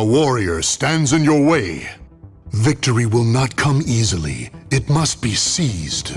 A warrior stands in your way. Victory will not come easily. It must be seized.